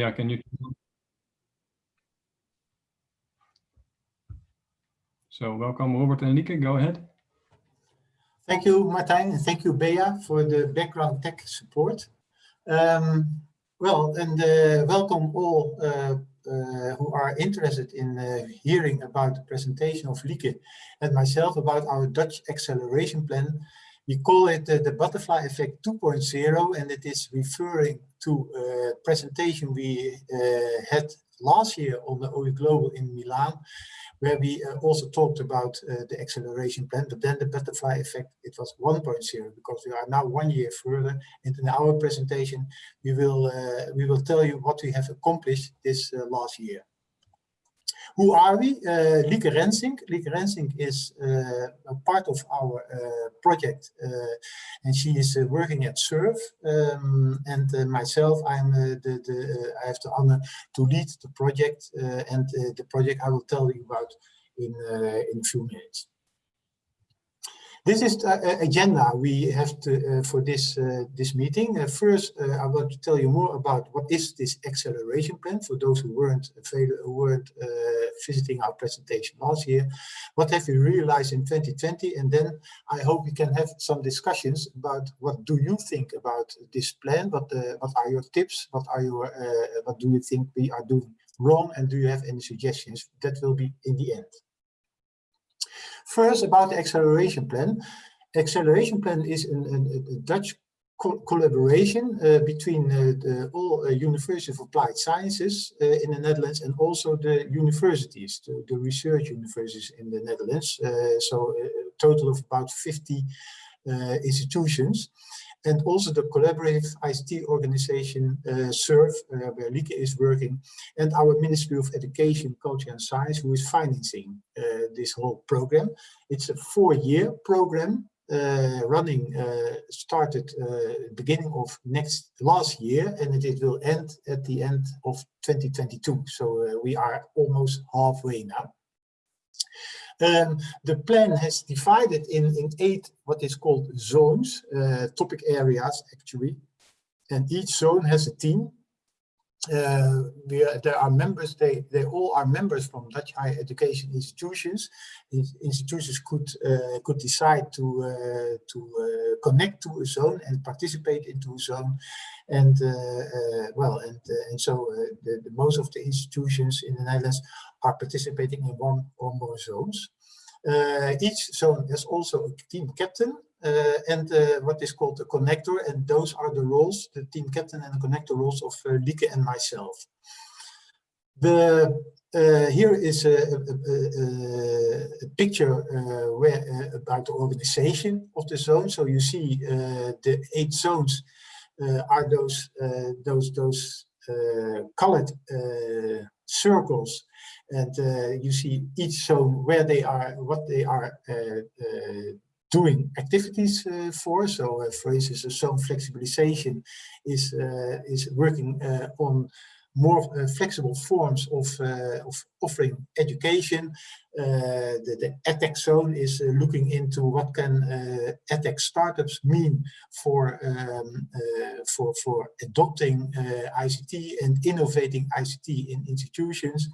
Yeah, can you? So welcome Robert and Lieke, go ahead. Thank you, Martijn, and thank you, Bea, for the background tech support. Um, well, and uh, welcome all uh, uh, who are interested in uh, hearing about the presentation of Lieke and myself about our Dutch acceleration plan. We call it uh, the Butterfly Effect 2.0, and it is referring to a presentation we uh, had last year on the OE Global in Milan, where we uh, also talked about uh, the acceleration plan, but then the butterfly effect, it was 1.0 because we are now one year further. And in our presentation, we will, uh, we will tell you what we have accomplished this uh, last year. Who are we? Uh, Lieke Rensink. Lieke Rensink is uh, a part of our uh, project uh, and she is uh, working at SURF. Um, and uh, myself, I'm the, the I have the honor to lead the project and the project I will tell you about in, in a few minutes. This is the uh, agenda we have to, uh, for this uh, this meeting. First, I want to tell you more about what is this acceleration plan for those who weren't who weren't visiting our presentation last year. What have we realized in 2020? And then I hope we can have some discussions about what do you think about this plan? What what are your tips? What are your what do you think we are doing wrong? And do you have any suggestions? That will be in the end. First, about the acceleration plan. Acceleration plan is a, a, a Dutch co collaboration uh, between uh, the, all uh, University of Applied Sciences uh, in the Netherlands and also the universities, the, the research universities in the Netherlands. Uh, so a total of about 50 uh, institutions and also the collaborative ICT organization uh, SURF, uh, where Lieke is working, and our Ministry of Education, Culture and Science, who is financing uh, this whole program. It's a four-year program uh, running, uh, started uh, beginning of next last year, and it, it, will end at the end of 2022. So we are almost halfway now. Um, the plan has divided in, in eight what is called zones, uh, topic areas actually, and each zone has a team. Uh, are, there are members, they, they all are members from Dutch higher education institutions. institutions could uh, could decide to uh, to uh, connect to a zone and participate into a zone, and uh, well, and and so the, the, most of the institutions in the Netherlands are participating in one or more zones. Uh, each zone has also a team captain uh, and uh, what is called the connector, and those are the roles, the team captain and the connector roles of uh, Lieke and myself. The uh, here is a, a, a, a picture uh, where uh, about the organization of the zone. So you see the eight zones are those those those colored circles and uh, you see each zone where they are, what they are uh, uh, doing activities uh, for. So, uh, for instance, zone flexibilization is uh, is working on more flexible forms of of offering education. the, the EdTech zone is looking into what can EdTech startups mean for um, for for adopting ICT and innovating ICT in institutions.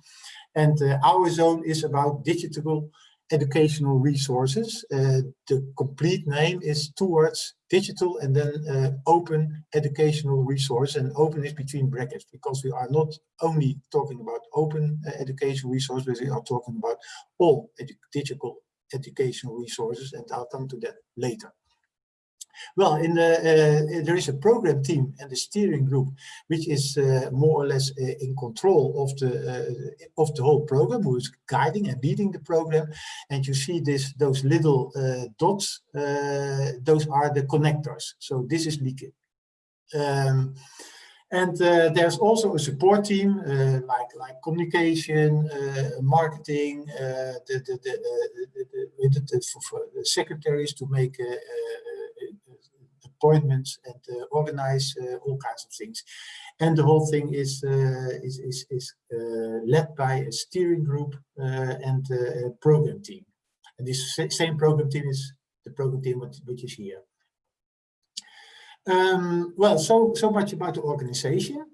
And uh, our zone is about digital educational resources. Uh, the complete name is towards digital and then uh, open educational resource and open is between brackets because we are not only talking about open uh, educational resources, we are talking about all edu digital educational resources and I'll come to that later. Well, in the, uh, there is a program team and the steering group, which is uh, more or less uh, in control of the uh, of the whole program, who is guiding and leading the program. And you see this those little uh, dots; uh, those are the connectors. So this is Lieke. Um, and uh, there's also a support team uh, like like communication, uh, marketing, the, the, the, the secretaries to make appointments and uh, organize uh, all kinds of things. And the whole thing is uh, is is, is led by a steering group and a program team. And this same program team is the program team which is here. Um, well, so so much about the organization.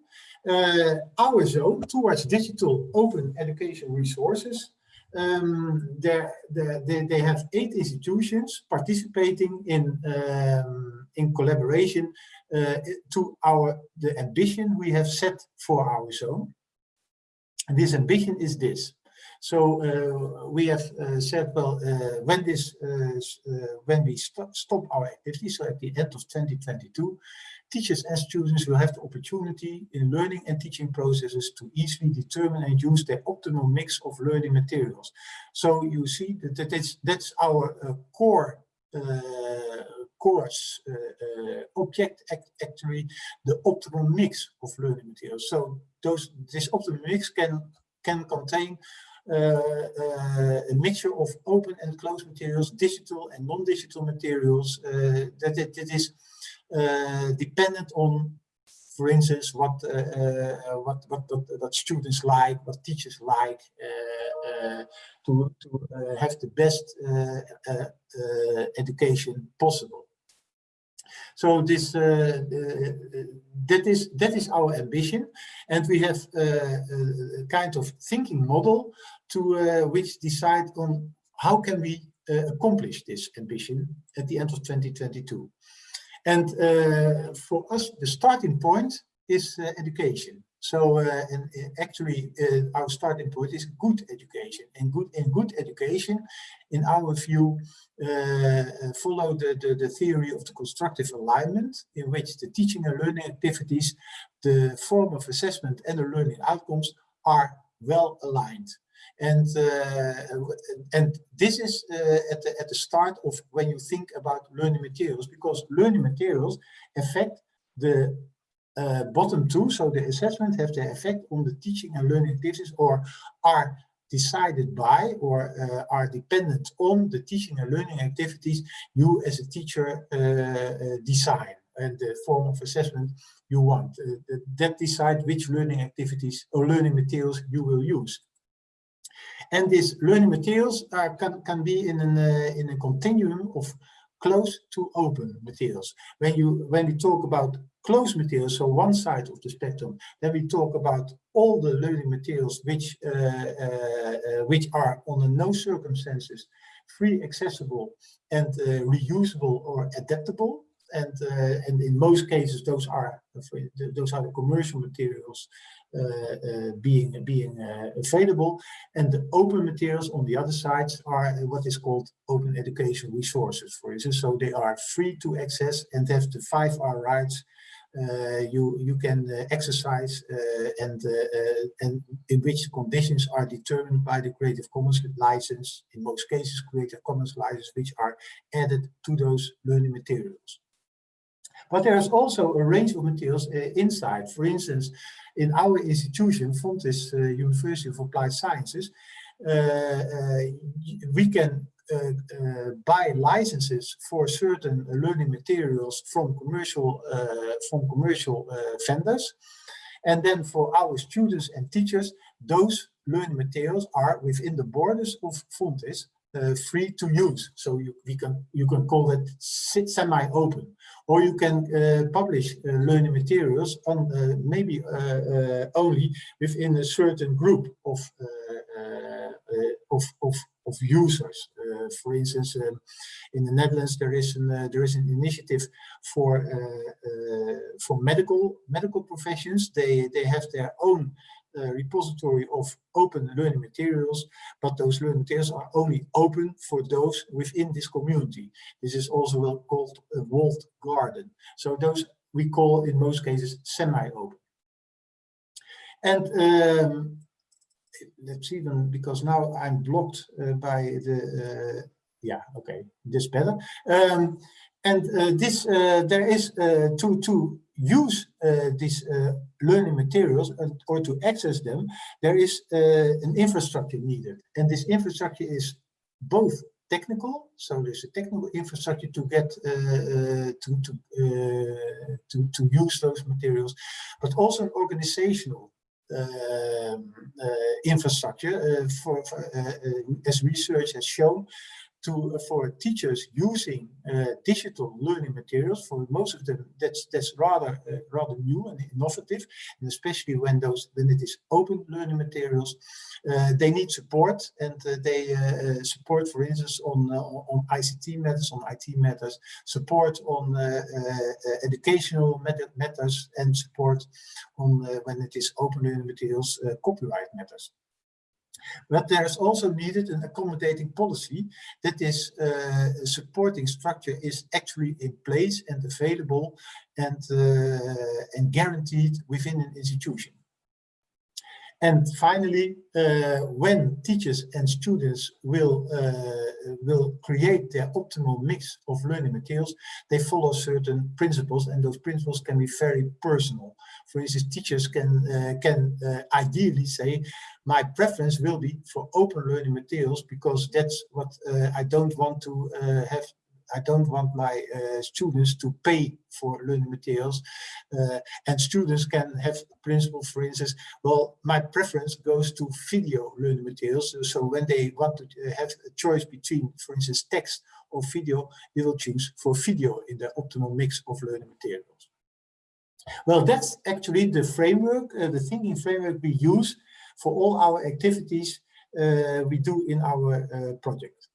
uh, our zone towards digital open education resources. Um, there, there, they, they have eight institutions participating in, um, in collaboration uh, to our the ambition we have set for our zone. And this ambition is this. So uh, we have uh, said, well, uh, when this, uh, uh, when we st stop our activity, so at the end of 2022, teachers and students will have the opportunity in learning and teaching processes to easily determine and use their optimal mix of learning materials. So you see that, that it's, that's our uh, core course object act, actually the optimal mix of learning materials. So those this optimal mix can can contain uh, uh, a mixture of open and closed materials, digital and non-digital materials, uh, that it, it is dependent on for instance, what, uh, uh, what, what, what, what, students like, what teachers like, uh, to, to have the best education possible. So this uh, that is that is our ambition, and we have a kind of thinking model to uh, which decide on how can we uh, accomplish this ambition at the end of 2022. And uh, for us, the starting point is education. So uh, and, actually, uh, our starting point is good education. And good in good education, in our view, uh, follow the, the, the theory of the constructive alignment, in which the teaching and learning activities, the form of assessment and the learning outcomes are well aligned. And uh, and this is uh, at the at the start of when you think about learning materials, because learning materials affect the uh, bottom two, so the assessment have the effect on the teaching and learning activities, or are decided by or uh, are dependent on the teaching and learning activities you as a teacher uh, uh, design and the form of assessment you want. that decide which learning activities or learning materials you will use. And these learning materials are, can, can be in, an, uh, in a continuum of closed to open materials. When you when we talk about closed materials, so one side of the spectrum, then we talk about all the learning materials which uh, uh, uh which are under no circumstances free, accessible, and uh, reusable or adaptable and uh, and in most cases those are those are the commercial materials being being available and the open materials on the other side are what is called open education resources for instance so they are free to access and have the five R rights uh, you you can uh, exercise uh, and and in which conditions are determined by the Creative Commons license in most cases Creative Commons license which are added to those learning materials. But there's also a range of materials uh, inside. For instance, in our institution, Fontys uh, University of Applied Sciences, uh, we can uh, uh, buy licenses for certain learning materials from commercial uh, from commercial vendors and then for our students and teachers those learning materials are within the borders of Fontys uh, free to use. So you, we can, you can call it semi-open. Or you can uh, publish uh, learning materials on uh, maybe uh, only within a certain group of, of, of, of, users. for instance, um, in the Netherlands, there is an, there is an initiative for, for medical, medical professions. They, they have their own repository of open learning materials, but those learning materials are only open for those within this community. This is also called a walled garden. So those we call in most cases semi-open. And um, let's even because now I'm blocked uh, by the uh, yeah okay this better um, and uh, this uh, there is uh, to to use uh, these uh, learning materials or to access them, there is uh, an infrastructure needed. And this infrastructure is both technical, so there's a technical infrastructure to get uh, uh, to to, uh, to to use those materials, but also an organizational um, infrastructure for, for as research has shown to uh, for teachers using uh, digital learning materials. For most of them, that's that's rather uh, rather new and innovative, and especially when those when it is open learning materials, they need support and they support, for instance, on on ICT matters, on IT matters, support on educational matters, and support on when it is open learning materials, copyright matters. But there's also needed an accommodating policy that is uh, supporting structure is actually in place and available and, uh, and guaranteed within an institution. And finally, uh, when teachers and students will, uh, will create their optimal mix of learning materials, they follow certain principles and those principles can be very personal. For instance, teachers can, uh, can uh, ideally say, my preference will be for open learning materials because that's what uh, I don't want to uh, have I don't want my uh, students to pay for learning materials. Uh, and students can have a principle, for instance, well, my preference goes to video learning materials. So when they want to uh, have a choice between, for instance, text or video, they will choose for video in the optimal mix of learning materials. Well, that's actually the framework, uh, the thinking framework we use for all our activities uh, we do in our uh, project.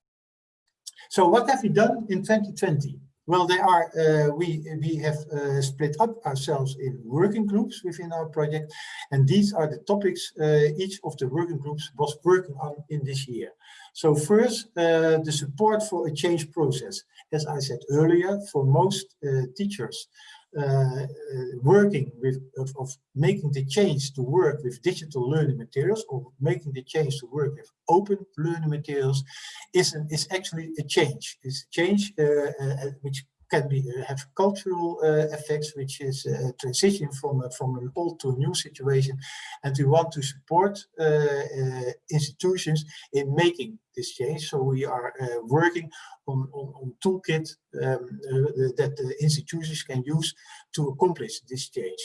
So what have we done in 2020? Well, there are uh, we we have uh, split up ourselves in working groups within our project, and these are the topics uh, each of the working groups was working on in this year. So first, uh, the support for a change process. As I said earlier, for most teachers, uh, working with of, of, making the change to work with digital learning materials or making the change to work with open learning materials is an, is actually a change. It's a change uh, uh, which can be uh, have cultural uh, effects, which is a transition from from an old to a new situation, and we want to support uh, institutions in making this change. So we are working on, on, on toolkit um, that the institutions can use to accomplish this change.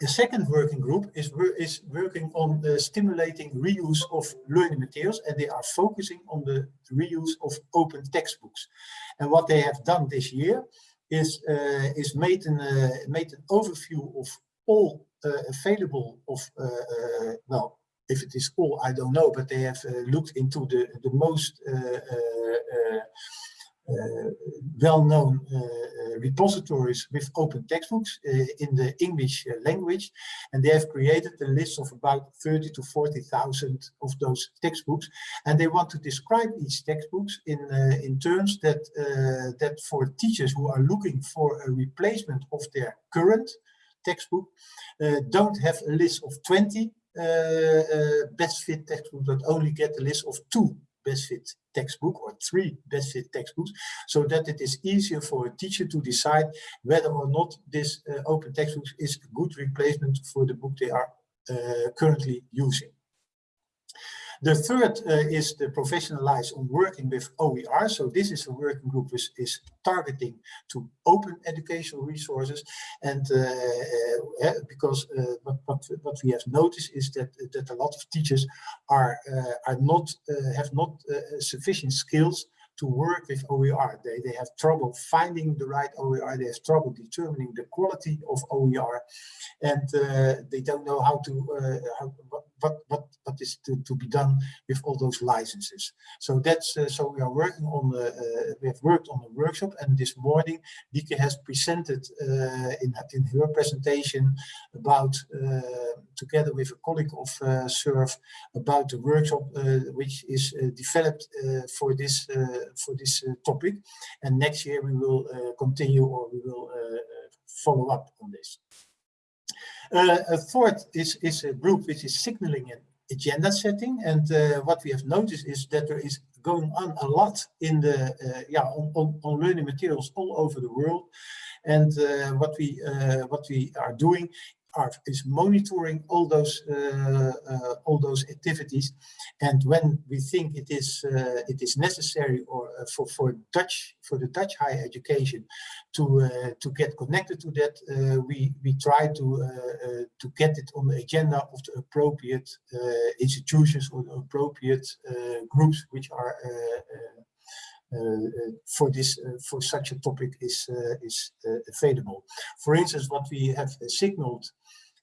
The second working group is, is working on uh, stimulating reuse of learning materials and they are focusing on the reuse of open textbooks. And what they have done this year is, uh, is made, an, uh, made an overview of all uh, available of, uh, uh, well, if it is all, I don't know, but they have looked into the, the most well-known uh, uh, repositories with open textbooks in the English language. And they have created a list of about 30 to 40,000 of those textbooks. And they want to describe each textbooks in, in terms that, that for teachers who are looking for a replacement of their current textbook, don't have a list of 20 uh, uh, best fit textbooks, but only get a list of two best fit textbook or three best fit textbooks so that it is easier for a teacher to decide whether or not this uh, open textbook is a good replacement for the book they are uh, currently using. The third uh, is the professionalize on working with OER. So this is a working group which is targeting to open educational resources. And uh, uh, because uh, what, what, what we have noticed is that, that a lot of teachers are, uh, are not, have not sufficient skills to work with OER. They, they have trouble finding the right OER, they have trouble determining the quality of OER, and uh, they don't know how to, uh, how, what, what, what is to, to be done with all those licenses. So that's, uh, so we are working on, the, uh, we have worked on a workshop, and this morning Lieke has presented uh, in, in her presentation about, uh, together with a colleague of SURF, about the workshop which is developed for this for this uh, topic. And next year we will uh, continue or we will uh, follow up on this. A fourth is, is a group which is signaling an agenda setting. And what we have noticed is that there is going on a lot in the uh, yeah on, on, on, learning materials all over the world and uh, what we uh, what we are doing are, is monitoring all those uh, uh, all those activities, and when we think it is uh, it is necessary or for for Dutch for the Dutch higher education to to get connected to that, we we try to to get it on the agenda of the appropriate institutions or the appropriate groups which are uh, for this uh, for such a topic is uh, is available. For instance, what we have signaled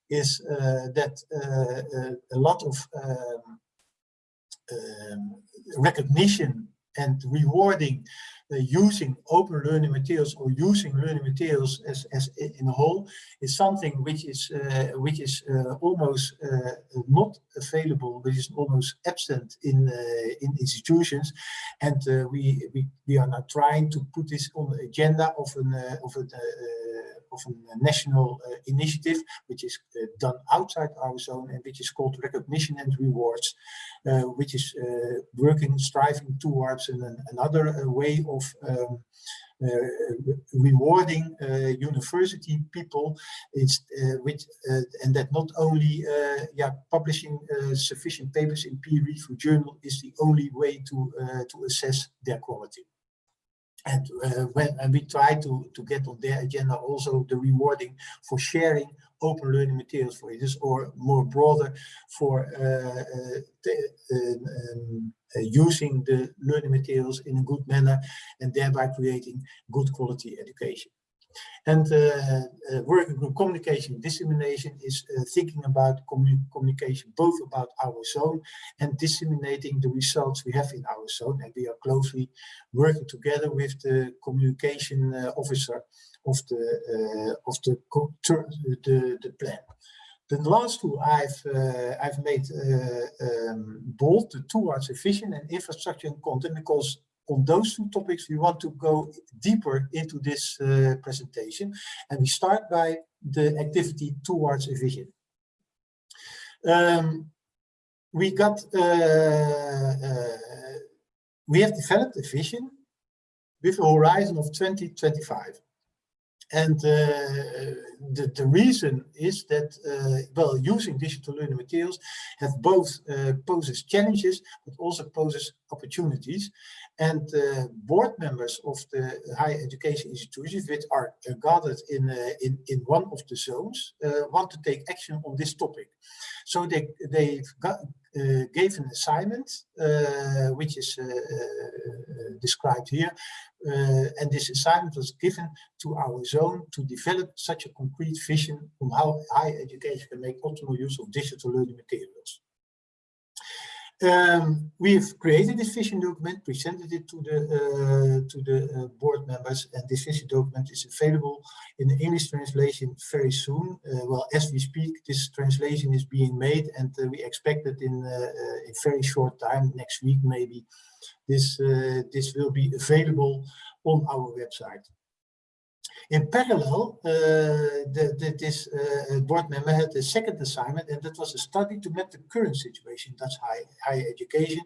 is that a lot of um, um, recognition and rewarding using open learning materials or using learning materials as, as in a whole is something which is uh, which is uh, almost uh, not available, which is almost absent in uh, in institutions, and uh, we, we we are now trying to put this on the agenda of an of a of a national uh, initiative, which is uh, done outside our zone and which is called Recognition and Rewards, which is working, striving towards an, another way of um, uh, rewarding uh, university people. It's uh, which and that not only yeah publishing sufficient papers in peer reviewed journal is the only way to to assess their quality and uh, when and we try to to get on their agenda also the rewarding for sharing open learning materials for this or more broader for uh, uh, um, um, uh, using the learning materials in a good manner and thereby creating good quality education and uh, uh, working group communication dissemination is uh, thinking about commu communication, both about our zone and disseminating the results we have in our zone. And we are closely working together with the communication uh, officer of the uh, of the, the, the plan. The last two I've uh, I've made um, bold, the towards efficient and infrastructure and content, because on those two topics, we want to go deeper into this uh, presentation. And we start by the activity towards a vision. Um, we got, uh, uh, we have developed a vision with a horizon of 2025. And uh, the, the reason is that, uh, well, using digital learning materials have both uh, poses challenges, but also poses opportunities. And uh, board members of the higher education institutions, which are uh, gathered in, uh, in, in one of the zones, want to take action on this topic. So they, they got, gave an assignment, which is described here, uh, and this assignment was given to our zone to develop such a concrete vision on how higher education can make optimal use of digital learning materials. Um, we've created this vision document, presented it to the uh, to the uh, board members, and this vision document is available in the English translation very soon. Uh, well, as we speak, this translation is being made, and we expect that in a very short time, next week maybe, this uh, this will be available on our website. In parallel, uh, the, the, this uh, board member had a second assignment, and that was a study to map the current situation Dutch high, higher education.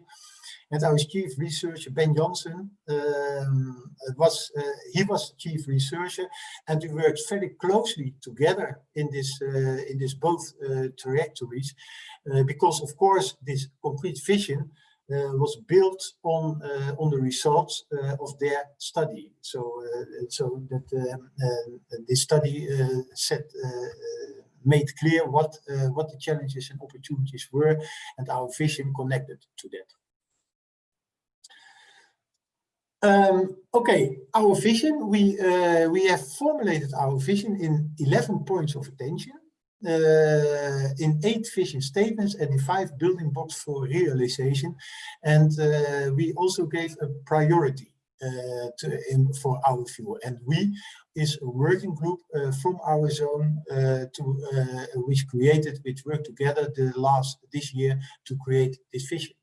And our chief researcher, Ben Janssen, um, was uh, he was chief researcher, and we worked very closely together in this in this both trajectories, because of course this concrete vision was built on uh, on the results uh, of their study. So so that this study set made clear what what the challenges and opportunities were, and our vision connected to that. Um, okay, our vision, we, uh, we have formulated our vision in 11 points of attention uh, in eight vision statements and in five building blocks for realization. And uh, we also gave a priority uh, to, in, for our view. And we is a working group from our zone to which created, which worked together the last this year to create this vision.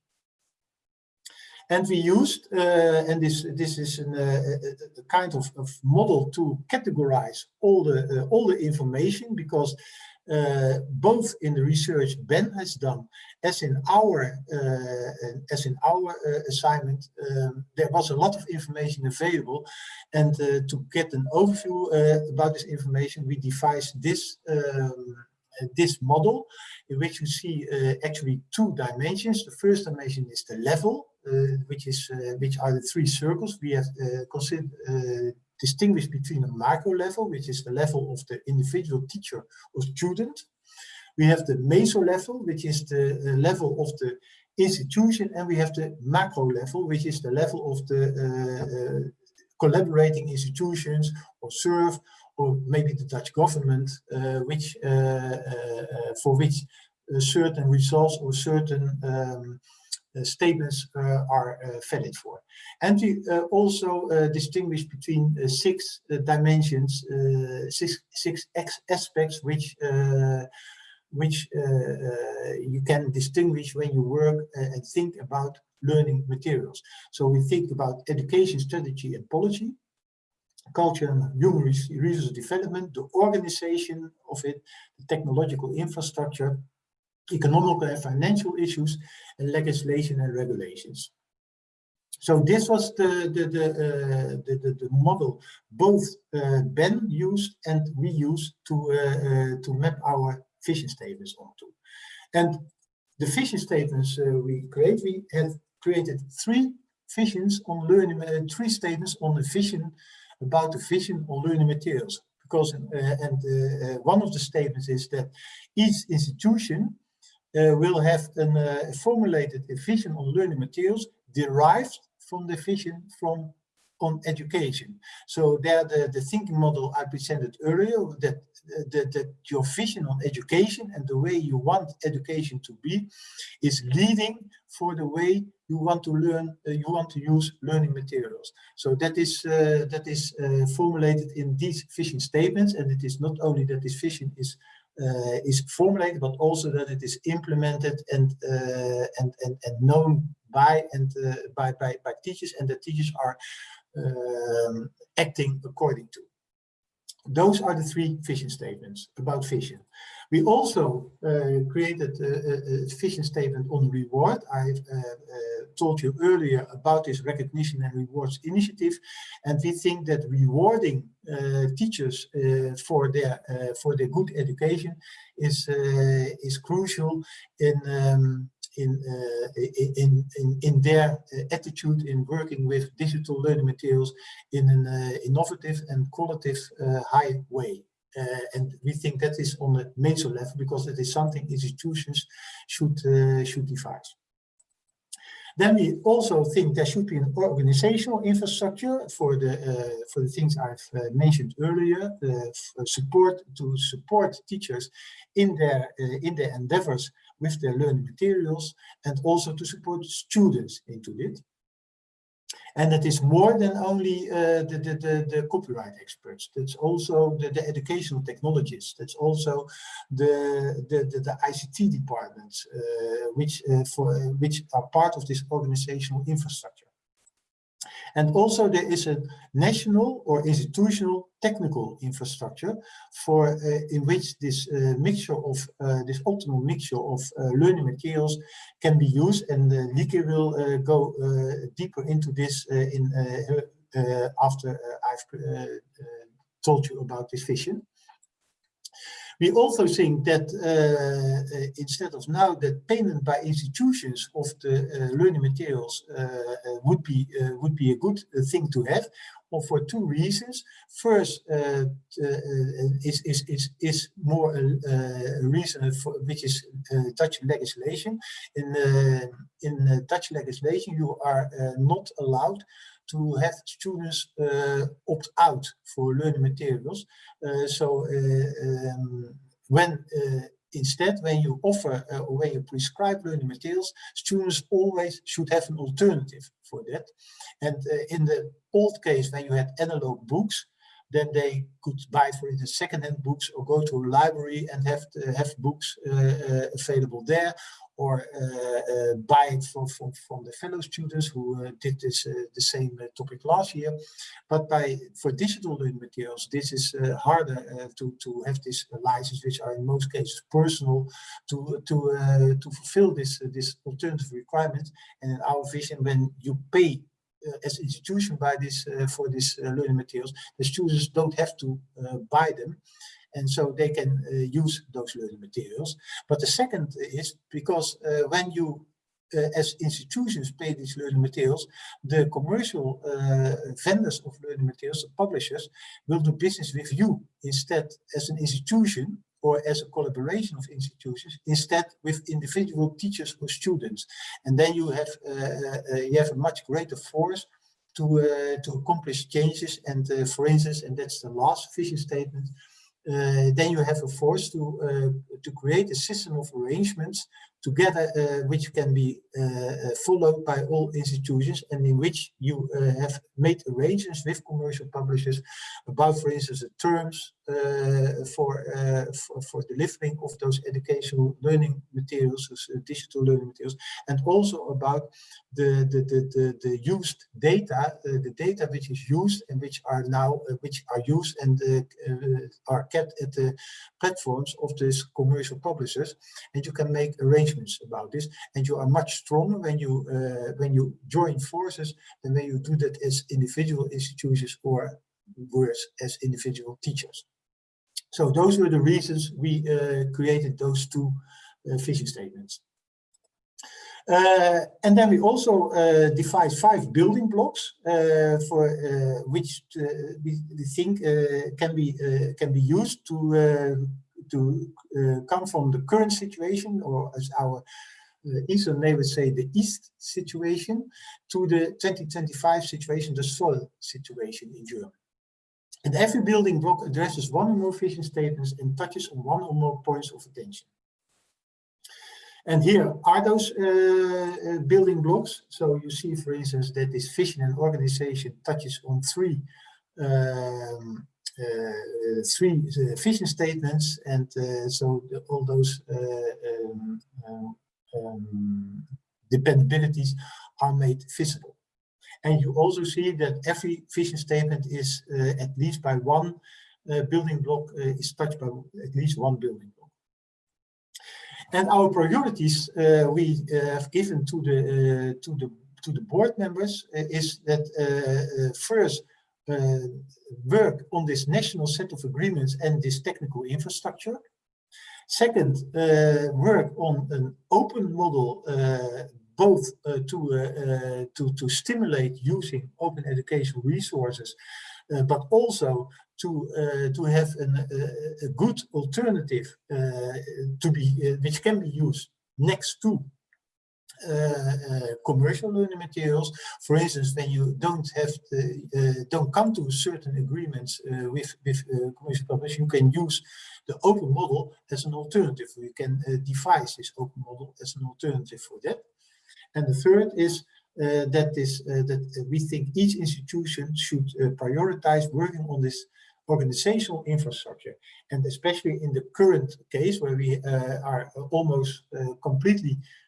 And we used, uh, and this this is an, uh, a, a, kind of, of, model to categorize all the uh, all the information because uh, both in the research Ben has done, as in our uh, as in our uh, assignment, um, there was a lot of information available, and to get an overview about this information, we devised this um, this model, in which you see actually two dimensions. The first dimension is the level, which is which are the three circles we have considered distinguish between a macro level, which is the level of the individual teacher or student. We have the meso level, which is the level of the institution and we have the macro level, which is the level of the uh, uh, collaborating institutions or SURF or maybe the Dutch government, uh, which uh, uh, for which certain results or certain um, Uh, statements uh, are uh, valid for. And we also distinguish between six dimensions, six, six aspects which which uh, uh, you can distinguish when you work and think about learning materials. So we think about education strategy and policy, culture and human resource development, the organization of it, the technological infrastructure, economic and financial issues, and legislation and regulations. So this was the the the, uh, the, the, the, model both uh, Ben used and we used to uh, uh to map our vision statements onto. And the vision statements uh, we create, we have created three visions on learning, uh, three statements on the vision about the vision on learning materials. Because and one of the statements is that each institution will have a formulated vision on learning materials derived from the vision from on education. So there the, the thinking model I presented earlier that, that, that your vision on education and the way you want education to be is leading for the way you want to learn, uh, you want to use learning materials. So that is uh, that is uh, formulated in these vision statements and it is not only that this vision is uh, is formulated, but also that it is implemented and uh, and, and and known by and uh, by, by by teachers, and the teachers are um, acting according to. Those are the three vision statements about vision. We also created a, a, vision statement on reward. I uh, told you earlier about this recognition and rewards initiative, and we think that rewarding teachers uh, for their uh, for their good education is is crucial in um, in, uh, in, in, in their uh, attitude in working with digital learning materials in an uh, innovative and qualitative high way. Uh, and we think that is on a major level because it is something institutions should uh, should devise. Then we also think there should be an organizational infrastructure for the uh, for the things I've uh, mentioned earlier, uh, support to support teachers in their uh, in their endeavors with their learning materials and also to support students into it. And it is more than only uh, the, the, the, the, copyright experts. That's also the, the educational technologists. That's also the, the, the, the ICT departments, uh, which, uh, for, which are part of this organizational infrastructure. And also there is a national or institutional technical infrastructure for uh, in which this uh, mixture of uh, this optimal mixture of uh, learning materials can be used and uh, Lieke will uh, go uh, deeper into this in after I've told you about this vision. We also think that uh, uh, instead of now that payment by institutions of the uh, learning materials would be would be a good thing to have, well, for two reasons. First, uh, uh, is, is, is, is more a, reason for, which is uh, Dutch legislation. In, in Dutch legislation, you are not allowed to have students uh, opt out for learning materials. Uh, so uh, um, when instead, when you offer or when you prescribe learning materials, students always should have an alternative for that. And in the old case, when you had analog books, then they could buy, for instance, second-hand books or go to a library and have uh, have books uh, uh, available there, or uh, buy it from, from, from the fellow students who did this the same topic last year. But by for digital learning materials, this is harder to, to have this license, which are in most cases personal, to to to fulfill this this alternative requirement. And in our vision, when you pay as institution buy this uh, for these uh, learning materials, the students don't have to buy them and so they can uh, use those learning materials. But the second is because uh, when you uh, as institutions pay these learning materials, the commercial vendors of learning materials, the publishers, will do business with you instead as an institution or as a collaboration of institutions instead with individual teachers or students. And then you have, uh, uh, you have a much greater force to, uh, to accomplish changes. And uh, for instance, and that's the last vision statement, uh, then you have a force to, uh, to create a system of arrangements together, uh, which can be uh, uh, followed by all institutions and in which you uh, have made arrangements with commercial publishers about, for instance, the terms for, for, for delivering of those educational learning materials, those digital learning materials, and also about the, the, the, the, the used data, the data which is used and which are now, which are used and are kept at the platforms of these commercial publishers. And you can make arrangements arrangements about this and you are much stronger when you uh, when you join forces than when you do that as individual institutions or worse as individual teachers. So those were the reasons we uh, created those two uh, vision statements. Uh, and then we also uh, defined five building blocks for which we, think can be can be used to to uh, come from the current situation, or as our uh, Eastern neighbors say, the Ist situation, to the 2025 situation, the Soll situation in Germany. And every building block addresses one or more vision statements and touches on one or more points of attention. And here are those uh, uh, building blocks. So you see, for instance, that this vision and organization touches on three um, three uh, vision statements and uh, so the, all those um, um, dependabilities are made visible. And you also see that every vision statement is uh, at least by one uh, building block uh, is touched by at least one building block. And our priorities we have given to the to the to the board members is that first uh, work on this national set of agreements and this technical infrastructure. Second, uh, work on an open model uh, both uh, to, uh, uh, to, to stimulate using open educational resources, but also to, to have an, a good alternative to be, which can be used next to uh, commercial learning materials. For instance, when you don't have uh, don't come to certain agreements uh, with with commercial publishers, you can use the open model as an alternative. You can devise this open model as an alternative for that. And the third is uh, that is uh, that we think each institution should uh, prioritize working on this organizational infrastructure and especially in the current case where we are almost completely uh,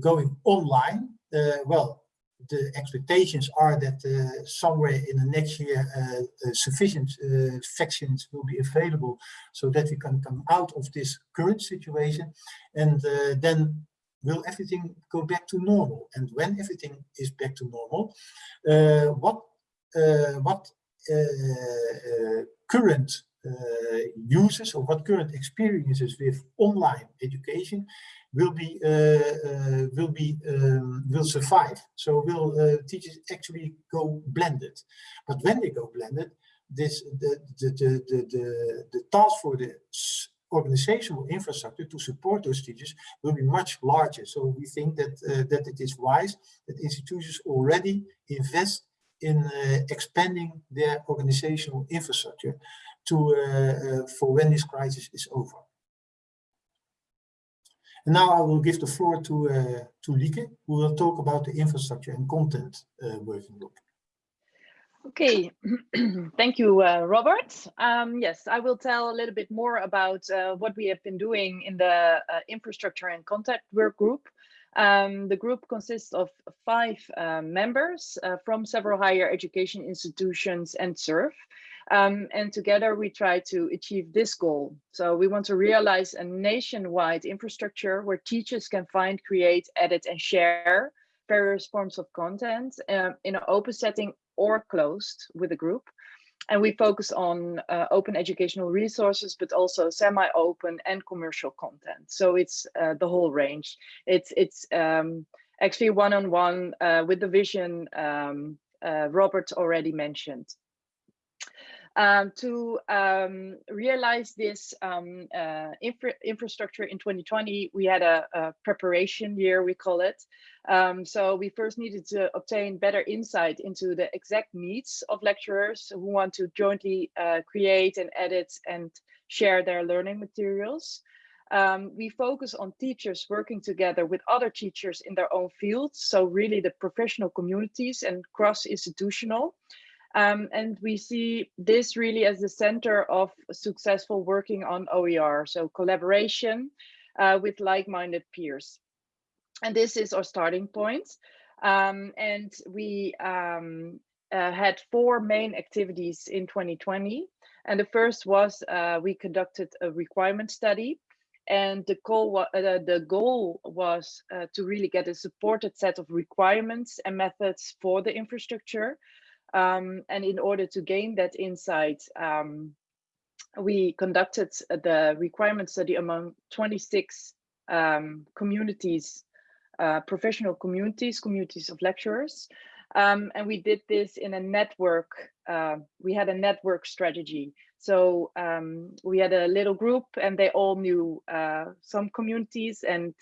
going online, uh, well, the expectations are that uh, somewhere in the next year sufficient vaccines will be available so that we can come out of this current situation and then will everything go back to normal? And when everything is back to normal uh, what uh, what uh, current uses or what current experiences with online education will be uh, uh, will be um, will survive. So will teachers actually go blended? But when they go blended, this the the the the, the, the task for the organizational infrastructure to support those teachers will be much larger. So we think that uh, that it is wise that institutions already invest in uh, expanding their organizational infrastructure to uh, for when this crisis is over. And now I will give the floor to, uh, to Lieke, who will talk about the infrastructure and content uh, working group. Okay, thank you, uh, Robert. Um, yes, I will tell a little bit more about uh, what we have been doing in the uh, infrastructure and content work group. Um, the group consists of five uh, members uh, from several higher education institutions and SURF. Um, and together we try to achieve this goal. So we want to realize a nationwide infrastructure where teachers can find, create, edit and share various forms of content um, in an open setting or closed with a group. And we focus on uh, open educational resources, but also semi-open and commercial content. So it's uh, the whole range. It's it's um, actually one-on-one -on -one, uh, with the vision um, uh, Robert already mentioned. Um, to um, realize this um, uh, infra infrastructure in 2020, we had a, a, preparation year, we call it. Um, so we first needed to obtain better insight into the exact needs of lecturers who want to jointly uh, create and edit and share their learning materials. Um, we focus on teachers working together with other teachers in their own fields. So really the professional communities and cross-institutional. Um, and we see this really as the center of successful working on OER, so collaboration uh, with like-minded peers. And this is our starting point. Um, and we um, uh, had four main activities in 2020. And the first was uh, we conducted a requirement study. And the goal, uh, the goal was uh, to really get a supported set of requirements and methods for the infrastructure um, and in order to gain that insight, um, we conducted the requirement study among 26 um, communities, uh, professional communities, communities of lecturers. Um, and we did this in a network, uh, we had a network strategy. So um, we had a little group and they all knew uh, some communities and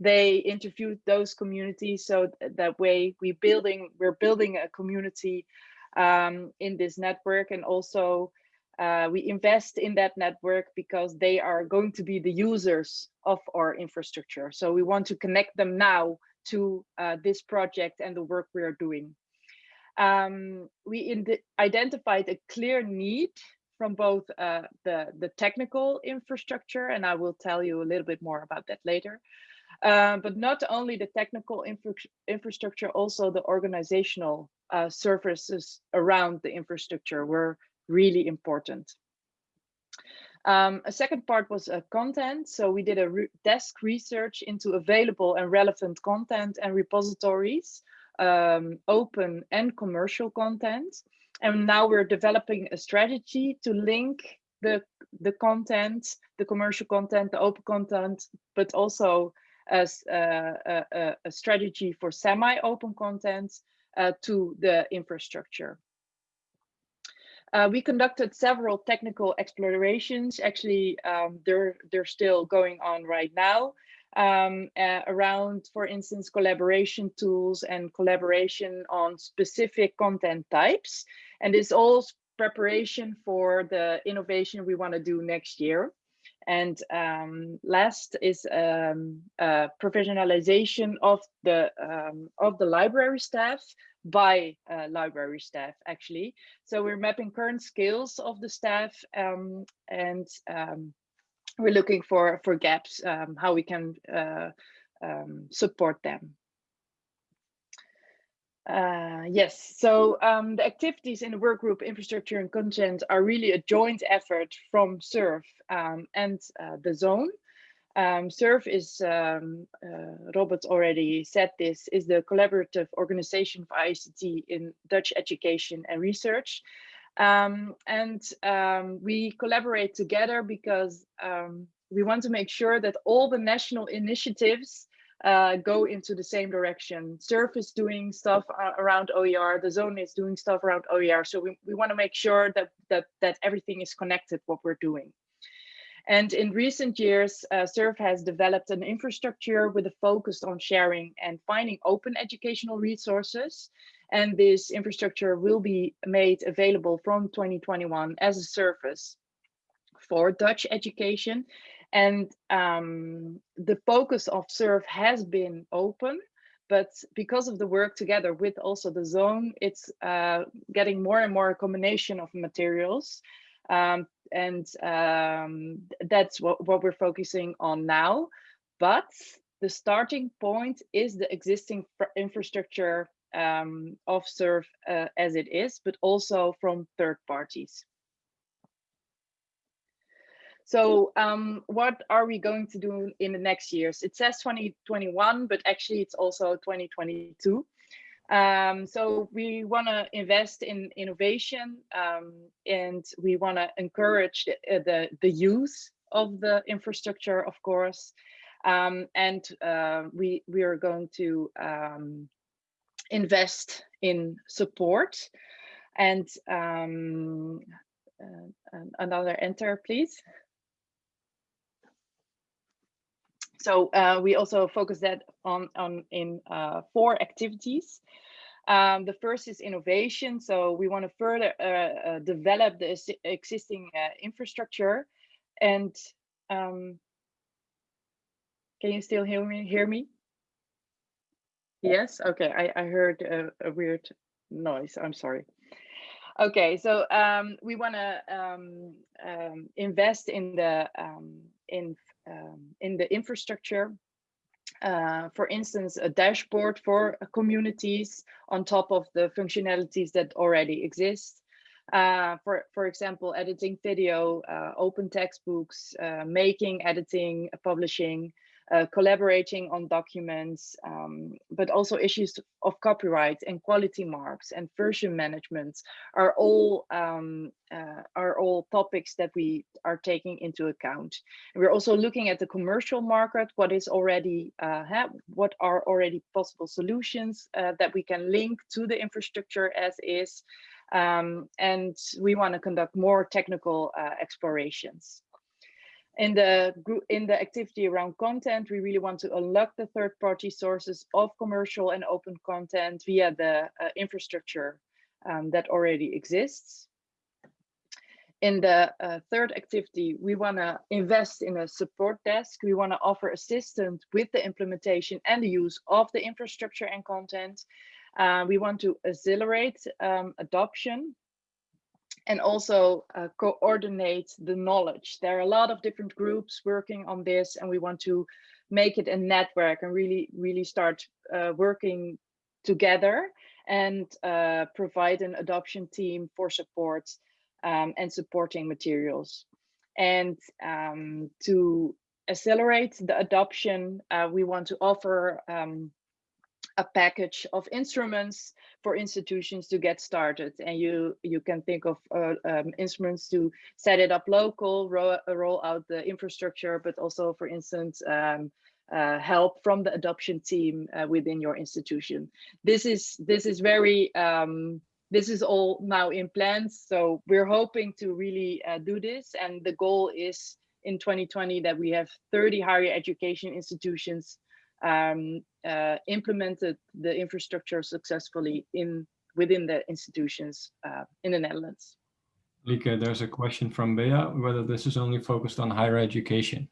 they interviewed those communities. So that way we building, we're building a community um, in this network and also uh, we invest in that network because they are going to be the users of our infrastructure. So we want to connect them now to uh, this project and the work we are doing. Um, we identified a clear need from both uh, the, the technical infrastructure, and I will tell you a little bit more about that later, uh, but not only the technical infra infrastructure, also the organizational uh, services around the infrastructure were really important. Um, a second part was uh, content. So we did a re desk research into available and relevant content and repositories, um, open and commercial content. And now we're developing a strategy to link the, the content, the commercial content, the open content, but also as a, a, a strategy for semi-open content uh, to the infrastructure. Uh, we conducted several technical explorations. Actually, um, they're, they're still going on right now um, uh, around, for instance, collaboration tools and collaboration on specific content types. And this all preparation for the innovation we want to do next year. And um, last is um, uh, professionalization of the um, of the library staff by uh, library staff actually. So we're mapping current skills of the staff um, and um, we're looking for for gaps um, how we can uh, support them. Uh, yes, so um, the activities in the work group infrastructure and content are really a joint effort from SURF um, and uh, the zone. Um, SURF is, um, uh, Robert already said this, is the collaborative organization for ICT in Dutch education and research. Um, and um, we collaborate together because we want to make sure that all the national initiatives uh, go into the same direction. SURF is doing stuff around OER, the zone is doing stuff around OER. So we, we want to make sure that, that, that everything is connected, what we're doing. And in recent years, uh, SURF has developed an infrastructure with a focus on sharing and finding open educational resources. And this infrastructure will be made available from 2021 as a service for Dutch education and um, the focus of SURF has been open, but because of the work together with also the zone, it's uh, getting more and more a combination of materials. Um, and um, that's what, what we're focusing on now. But the starting point is the existing infrastructure um, of SURF uh, as it is, but also from third parties. So um, what are we going to do in the next years? It says 2021, but actually it's also 2022. Um, so we want to invest in innovation um, and we want to encourage the, uh, the, the, use of the infrastructure, of course. Um, and uh, we, we are going to um, invest in support and um, uh, another enter, please. So uh, we also focus that on, on in uh, four activities. Um, the first is innovation. So we want to further uh, uh, develop the existing uh, infrastructure. And um, can you still hear me? Hear me? Yes. Okay. I, I heard a, a weird noise. I'm sorry. Okay. So um, we want to um, um, invest in the um, in um, in the infrastructure uh, for instance, a dashboard for communities on top of the functionalities that already exist. Uh, for, for example, editing video, uh, open textbooks, uh, making, editing, publishing, uh, collaborating on documents, um, but also issues of copyright and quality marks and version management are all um, uh, are all topics that we are taking into account. And we're also looking at the commercial market, what is already uh, ha- what are already possible solutions uh, that we can link to the infrastructure as is. Um, and we want to conduct more technical uh, explorations in the in the activity around content we really want to unlock the third party sources of commercial and open content via the uh, infrastructure um, that already exists. In the uh, third activity we want to invest in a support desk. We want to offer assistance with the implementation and the use of the infrastructure and content. Uh, we want to accelerate um, adoption and also uh, coordinate the knowledge. There are a lot of different groups working on this and we want to make it a network and really, really start uh, working together and uh, provide an adoption team for support um, and supporting materials. And um, to accelerate the adoption, uh, we want to offer um, a package of instruments for institutions to get started. And you you can think of uh, um, instruments to set it up local roll, roll out the infrastructure but also for instance um, uh, help from the adoption team uh, within your institution. This is this is very um, this is all now in plans. So we're hoping to really uh, do this. And the goal is in 2020 that we have 30 higher education institutions um, uh, implemented the infrastructure successfully in within the institutions uh, in the Netherlands. Lieke, there's a question from Bea, whether this is only focused on higher education.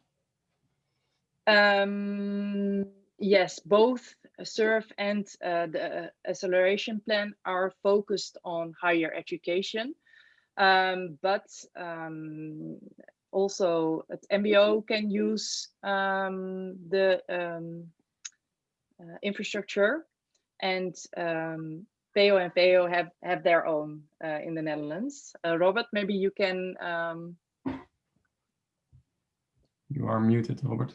Um, yes, both SURF and uh, the acceleration plan are focused on higher education, um, but um, also at MBO can use um, the um, uh, infrastructure and um, PEO and VEO have, have their own uh, in the Netherlands. Uh, Robert, maybe you can. Um... You are muted, Robert.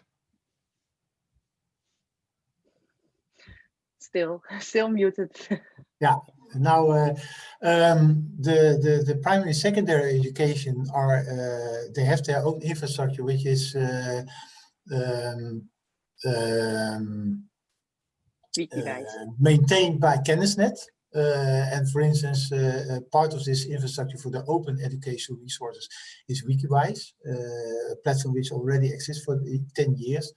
Still, still muted. yeah, now uh, um, the, the, the primary secondary education are, uh, they have their own infrastructure, which is uh, um, um, maintained by Kennisnet. Uh, and for instance, uh, part of this infrastructure for the open educational resources is Wikiwijs, a platform which already exists for 10 years.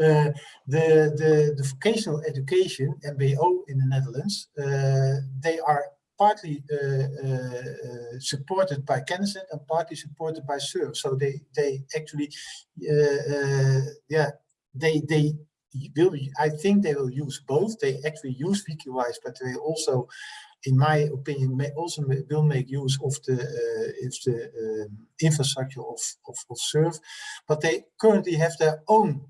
Uh, the, the, the vocational education, MBO in the Netherlands, uh, they are partly uh, supported by Kennisnet and partly supported by SURF. So they, they actually, yeah, they, they will, I think they will use both. They actually use Wikiwijs, but they also, in my opinion, may also will make use of the, uh, of the um, infrastructure of, of, of SURF. But they currently have their own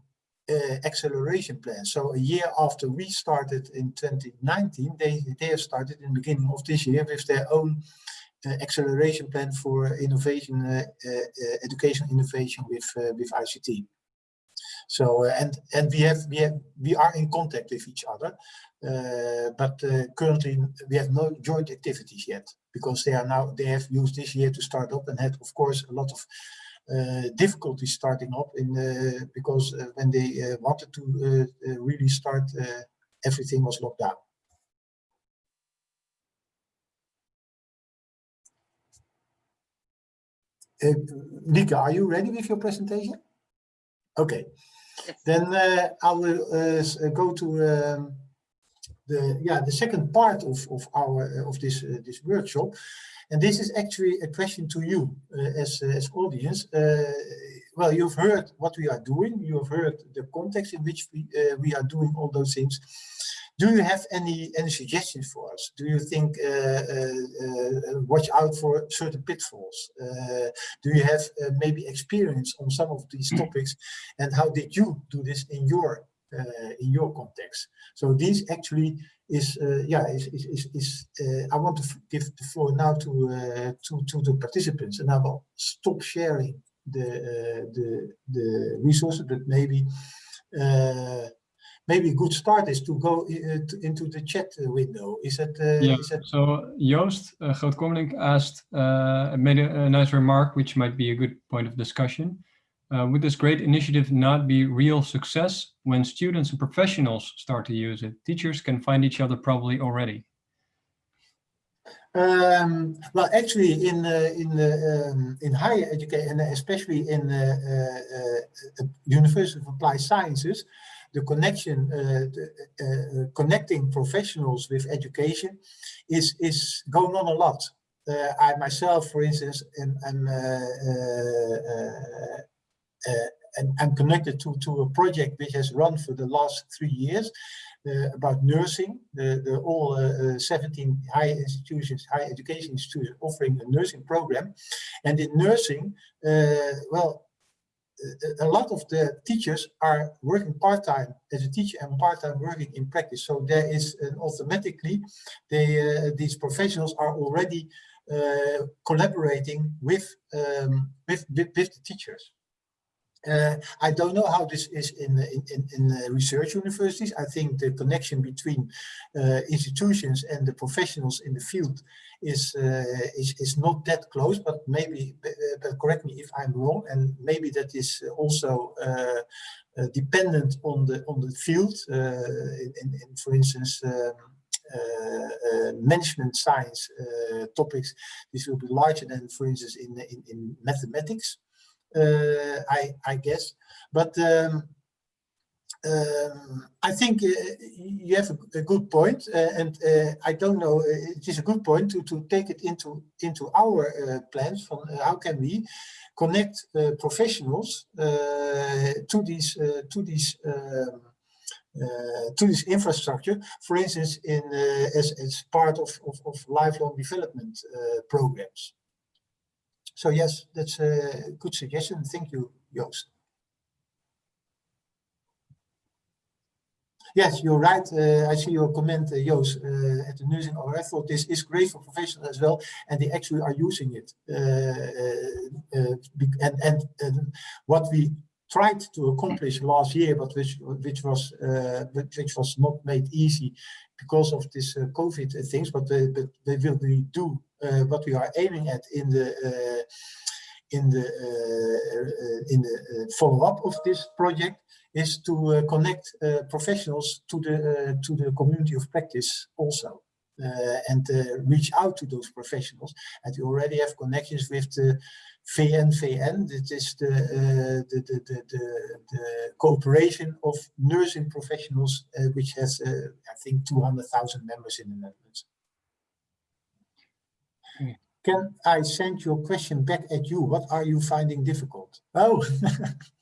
uh, acceleration plan. So a year after we started in 2019, they, they have started in the beginning of this year with their own uh, acceleration plan for innovation, uh, educational innovation with, with ICT. So uh, and and we have we have we are in contact with each other, uh, but uh, currently we have no joint activities yet because they are now they have used this year to start up and had of course a lot of uh, difficulties starting up in uh, because uh, when they wanted to really start, everything was locked down. Lieke, are you ready with your presentation? Okay. Then uh, I will uh, go to um, the yeah the second part of of our uh, of this uh, this workshop, and this is actually a question to you uh, as as audience. Well, you've heard what we are doing. You have heard the context in which we we are doing all those things. Do you have any any suggestions for us? Do you think uh, uh, uh, watch out for certain pitfalls? Uh, do you have uh, maybe experience on some of these topics, and how did you do this in your uh, in your context? So these actually is uh, yeah is is is, is uh, I want to give the floor now to uh, to to the participants, and I will stop sharing the uh, the the resources, but maybe. Maybe a good start is to go uh, to- into the chat window. Is that uh, Yeah, is that so Joost uh, Groot-Kommelink asked, uh, made a, a nice remark, which might be a good point of discussion. Uh, would this great initiative not be real success when students and professionals start to use it? Teachers can find each other probably already. Um, well, actually, in uh, in uh, um, in higher education, especially in uh, uh, uh, University of Applied Sciences, the connection, uh, the, uh, uh, connecting professionals with education, is is going on a lot. I myself, for instance, am, am and I'm connected to to a project which has run for the last three years uh, about nursing. The, the all uh, uh, 17 higher institutions, higher education institutions offering a nursing program. And in nursing, uh, well, a- lot of the teachers are working part-time as a teacher and part-time working in practice. So there is automatically, they, uh, these professionals are already uh, collaborating with, um, with, with, with the teachers. Uh, I don't know how this is in in, in, uh, research universities. I think the connection between uh, institutions and the professionals in the field is uh, is is not that close. But maybe, uh, but correct me if I'm wrong, and maybe that is also uh, uh, dependent on the on the field. Uh, in, in, for instance. Um, uh, uh, management science uh, topics, this will be larger than, for instance, in in, in mathematics uh, I, I guess. But um, um, I think uh, you have a, a good point, uh, and uh, I don't know. uh, It is a good point to to take it into into our uh, plans. From uh, how can we connect uh, professionals uh, to these uh, to these. Um, uh, to this infrastructure, for instance, in uh, as as part of of, of lifelong development uh, programs. So yes, that's a good suggestion. Thank you, Joost. Yes, you're right. Uh, I see your comment, uh, Joost, uh, at the nursing. I thought this is great for professionals as well, and they actually are using it. Uh, uh, and, and, and what we tried to accomplish last year, but which which was uh, which was not made easy because of this uh, COVID things, but they, but they will do uh, what we are aiming at in the uh, in the uh, in the uh, follow-up of this project is to connect professionals to the to the community of practice also. Uh, and uh, reach out to those professionals. And we already have connections with the V&VN. That is the, uh, the, the, the, the, the cooperation of nursing professionals, uh, which has, uh, I think, 200,000 members in the Netherlands. Okay. Can I send your question back at you? What are you finding difficult? Oh,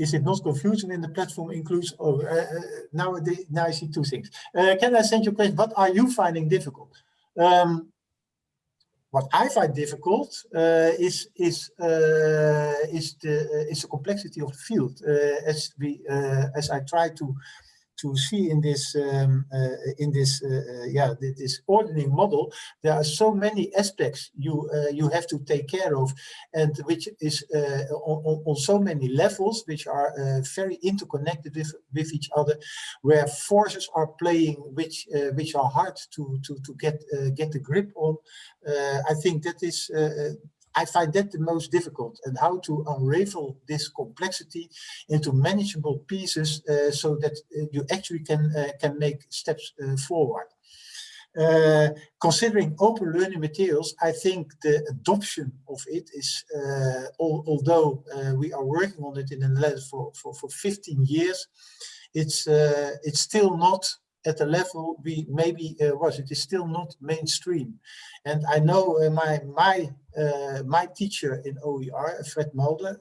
is it not confusion in the platform includes, oh, uh, uh, now, now I see two things. Uh, can I send you a question? What are you finding difficult? Um, what I find difficult uh, is is uh, is the uh, is the complexity of the field. As we as I try to to see in this um, uh, in this uh, uh, yeah this ordering model, there are so many aspects you you have to take care of, and which is on, on- so many levels, which are very interconnected with with each other, where forces are playing, which which are hard to to to get get the grip on. I think that is. I find that the most difficult and how to unravel this complexity into manageable pieces uh, so that uh, you actually can uh, can make steps uh, forward. Uh, considering open learning materials, I think the adoption of it is, uh, al although we are working on it in the Netherlands for, for, for 15 years, it's, it's still not at the level we maybe uh, was. It is still not mainstream. And I know uh, my my my teacher in OER, Fred Mulder,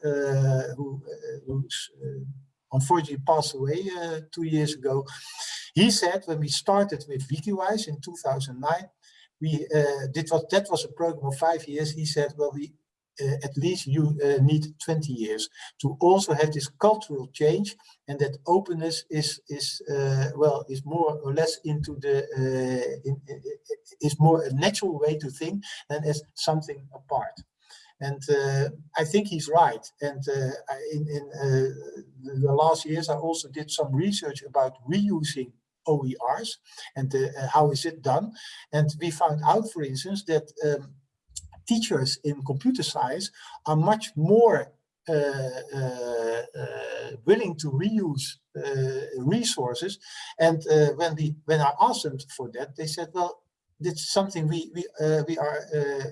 who who's unfortunately passed away two years ago, he said when we started with Wikiwijs in 2009, we uh, did what that was a program of five years. He said, well, we uh, at least you uh, need 20 years to also have this cultural change and that openness is is uh, well is more or less into the in, is more a natural way to think than as something apart and uh, I think he's right. And uh, in, in uh, the last years, I also did some research about reusing OERs and how is it done. And we found out, for instance, that um, teachers in computer science are much more uh, uh, uh, willing to reuse resources. And when we when I asked them for that, they said, well, it's something we we we are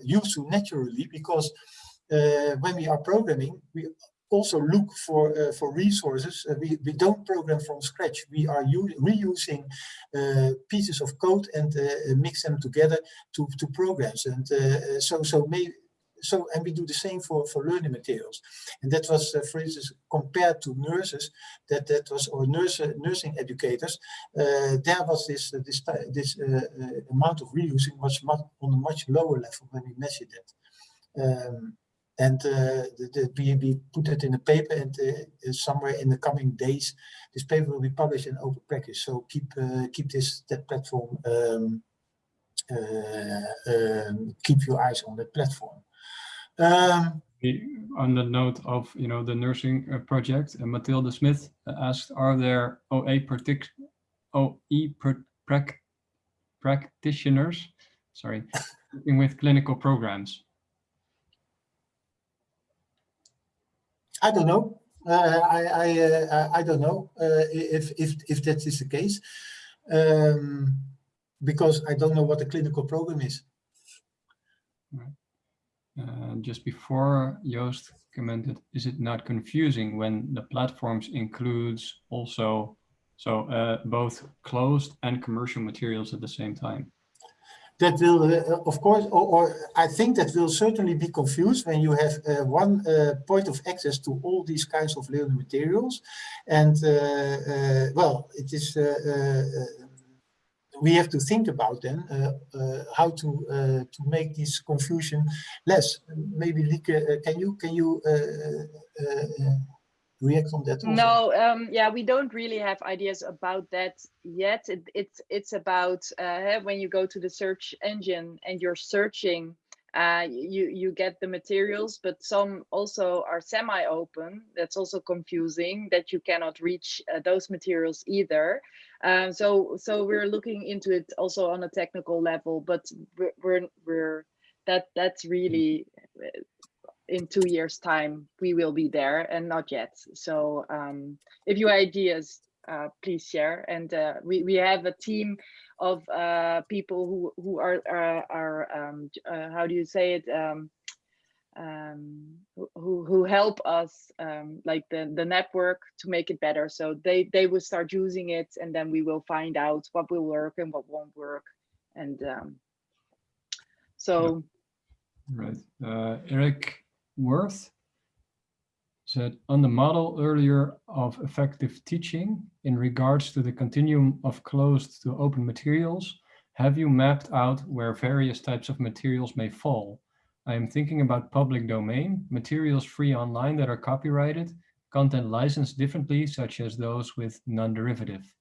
used to naturally because when we are programming, we also look for uh, for resources. Uh, we we don't program from scratch. We are reusing uh, pieces of code and uh, mix them together to to programs. And uh, so so may so and we do the same for for learning materials. And that was, uh, for instance, compared to nurses. That that was or nurse nursing educators. there was this this this amount of reusing was much, on a much lower level when we measured it. Um, and uh, the, the, we, we put it in a paper and uh, somewhere in the coming days, this paper will be published in Open Praxis. So keep keep this that platform, um, um, keep your eyes on that platform. Um, on the note of you know the nursing project, uh, Mathilde Smith asked, are there OA partic OE prac practitioners, sorry, with clinical programs? I don't know. Uh, I I, uh, I don't know uh, if if if that is the case, um, because I don't know what the clinical program is. Uh, just before Joost commented, is it not confusing when the platforms includes also so uh, both closed and commercial materials at the same time? That will, uh, of course, or, or, I think that will certainly be confused when you have uh, one uh, point of access to all these kinds of learning materials. And uh, uh, well, it is, uh, we have to think about then how to to make this confusion less. Maybe Lieke, can you can you react on that? Also? No, um, yeah, we don't really have ideas about that yet. It, it's it's about uh, when you go to the search engine and you're searching, uh, you you get the materials, but some also are semi-open. That's also confusing that you cannot reach uh, those materials either. Um, so so we're looking into it also on a technical level, but we're we're, we're that that's really in two years time we will be there and not yet. So um, if you have ideas uh, please share. And uh, we, we have a team of uh, people who who are are, are um, uh, how do you say it? Um, um, who who help us um, like the the network to make it better. So they they will start using it and then we will find out what will work and what won't work. And um, so right. Uh, Eric Worth said on the model earlier of effective teaching in regards to the continuum of closed to open materials, have you mapped out where various types of materials may fall? I am thinking about public domain, materials free online that are copyrighted, content licensed differently, such as those with non-derivative.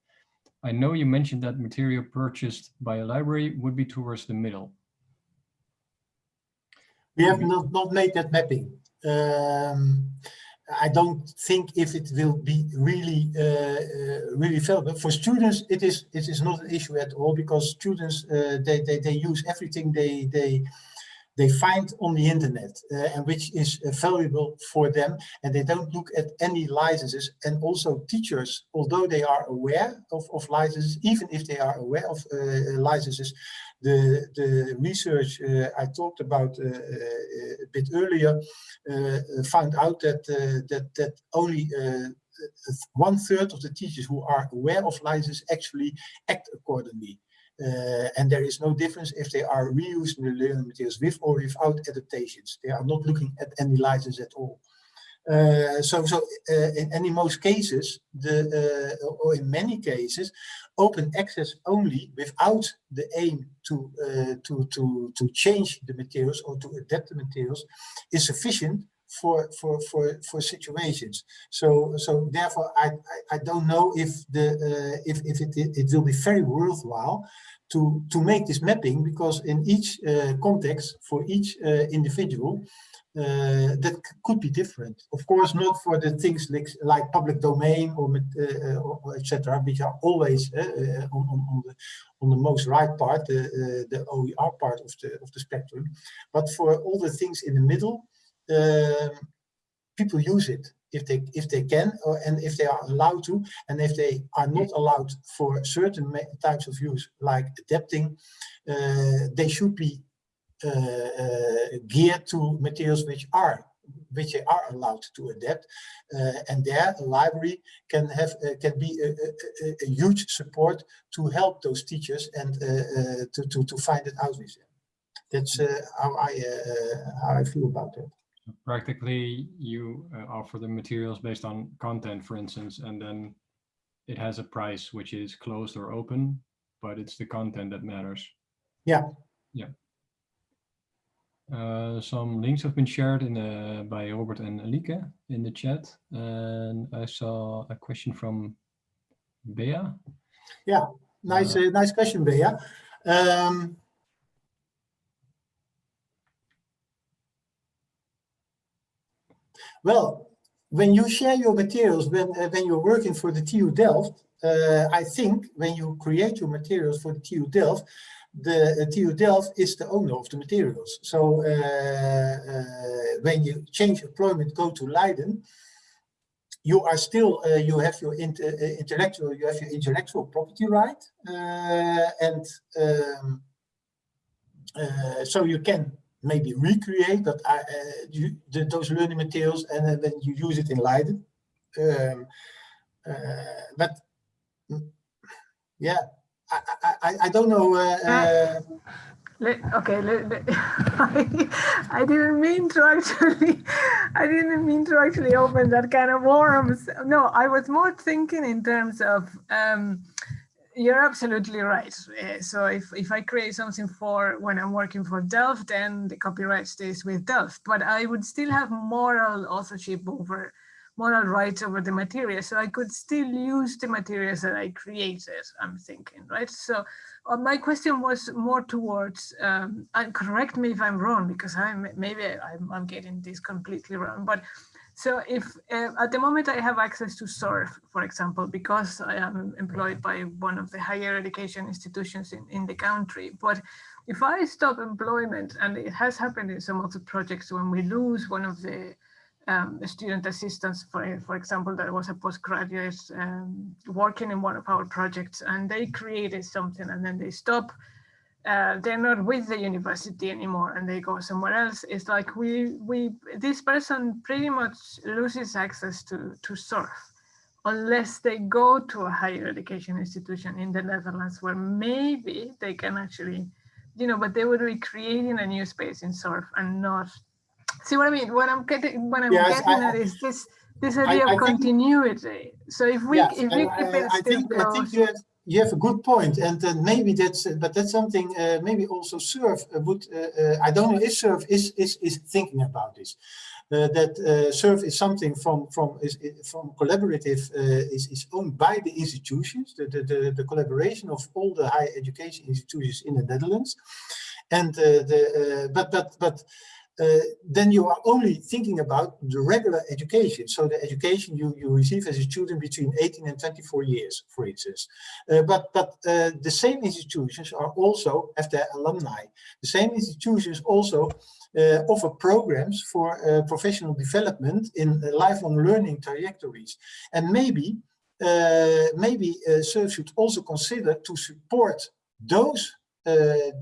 I know you mentioned that material purchased by a library would be towards the middle. We have not, not made that mapping. Um, I don't think if it will be really uh, uh, really valuable for students. It is it is not an issue at all because students uh, they, they they use everything they they they find on the internet uh, and which is uh, valuable for them and they don't look at any licenses and also teachers although they are aware of, of licenses even if they are aware of uh, licenses the the research uh, I talked about uh, uh, a bit earlier found out that that that only one third of the teachers who are aware of licenses actually act accordingly. Uh, and there is no difference if they are the learning materials with or without adaptations. They are not looking at any license at all. Uh, so, so uh, in, in most cases, the or in many cases, open access only without the aim to to to to change the materials or to adapt the materials is sufficient for for for for situations. So so therefore, I I, I don't know if the uh, if if it it will be very worthwhile to to make this mapping because in each uh, context for each uh, individual uh, that could be different. Of course, not for the things like, like public domain or, uh, or, etc., which are always uh, on, on, on, the on the most right part, the the OER part of the of the spectrum. But for all the things in the middle, people use it if they if they can or, and if they are allowed to and if they are not allowed for certain types of use like adapting uh, they should be uh, uh, geared to materials which are which they are allowed to adapt uh, and there a library can have uh, can be a, a, a, huge support to help those teachers and uh, to, to to find it out with them. That's how i how i feel about that practically you offer the materials based on content for instance and then it has a price which is closed or open but it's the content that matters yeah yeah uh, some links have been shared in the, by Robert and Alike in the chat. And I saw a question from Bea. Yeah, nice, uh, uh, nice question, Bea. Um, well, when you share your materials, when, uh, when you're working for the TU Delft, uh, I think when you create your materials for the TU Delft, the uh, TU Delft is the owner of the materials. So uh, uh, when you change employment, go to Leiden, you are still uh, you have your intellectual you have your intellectual property right and um, so you can maybe recreate that you, the, those learning materials and then you use it in Leiden um, but mm, yeah I, I, I don't know. Uh, uh, let, okay, I, I didn't mean to actually, I didn't mean to actually open that kind of worms. No, I was more thinking in terms of, um, you're absolutely right. Uh, so if, if I create something for when I'm working for Delft, then the copyright stays with Delft, but I would still have moral authorship over moral rights over the material. So I could still use the materials that I created, I'm thinking, right? So uh, my question was more towards, um, and correct me if I'm wrong, because I'm maybe I'm, I'm getting this completely wrong, but so if uh, at the moment I have access to SURF, for example, because I am employed by one of the higher education institutions in, in the country, but if I stop employment, and it has happened in some of the projects when we lose one of the um, student assistants, for, for example, that was a postgraduate um, working in one of our projects and they created something and then they stop. Uh, they're not with the university anymore and they go somewhere else. It's like we, we this person pretty much loses access to, to SURF unless they go to a higher education institution in the Netherlands where maybe they can actually, you know, but they would be creating a new space in SURF and not See what I mean? What I'm getting, what I'm yes, getting I, at is this this idea I, I of continuity. Think, so if we yes, if we keep it I think I think you have, you have a good point, and uh, maybe that's but that's something uh, maybe also SURF uh, would uh, uh, I don't know if SURF is is is thinking about this. Uh, that uh, SURF is something from from is, from collaborative is is owned by the institutions, the, the the the collaboration of all the higher education institutions in the Netherlands, and the but but but uh, then you are only thinking about the regular education. So the education you, you receive as a student between 18 and 24 years, for instance. Uh, but but uh, the same institutions are also have their alumni. The same institutions also uh, offer programs for uh, professional development in uh, lifelong learning trajectories. And maybe maybe SURF should also consider to support those uh,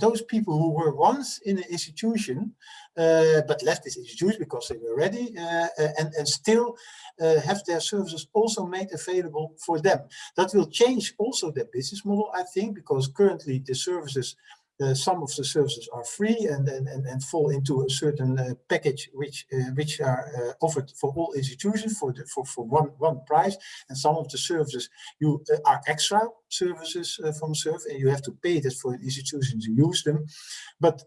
those people who were once in an institution uh, but left this institution because they were ready uh, and, and still have their services also made available for them. That will change also their business model, I think, because currently the services uh, some of the services are free and, and, and, and fall into a certain uh, package which uh, which are uh, offered for all institutions for the, for, for one one price. And some of the services you uh, are extra services uh, from SURF and you have to pay that for an institution to use them. But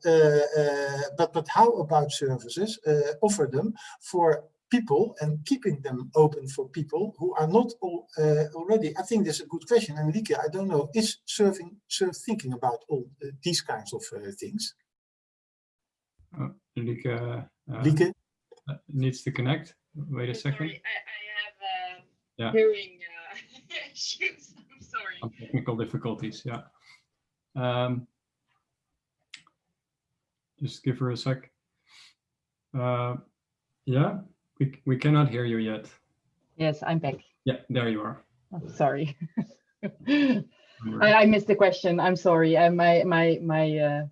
but but how about services offer them for people and keeping them open for people who are not all, uh, already, I think that's a good question. And Lieke, I don't know, is serving, SURF thinking about all uh, these kinds of uh, things? Oh, Lieke, uh, Lieke? Uh, needs to connect. Wait a second. Sorry, I, I have yeah. hearing issues. I'm sorry. Technical difficulties, yeah. Um, just give her a sec. Uh, yeah, we, we cannot hear you yet. Yes, I'm back. Yeah, there you are. Oh, sorry. I, I, missed the question. I'm sorry. Uh, my my my uh,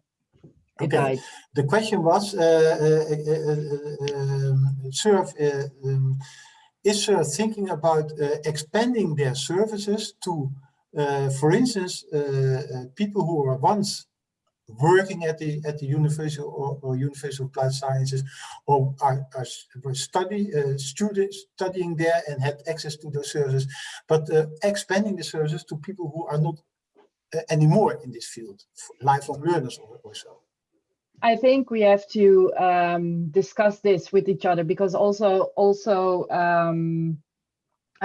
okay. Died. The question was, uh, uh, uh um, SURF, um, is SURF thinking about expanding their services to, for instance, people who were once working at the at the University or, or University of Applied Sciences or are, are study uh, students studying there and had access to those services, but uh, expanding the services to people who are not uh, anymore in this field, lifelong learners or, or so. I think we have to um, discuss this with each other because also also um,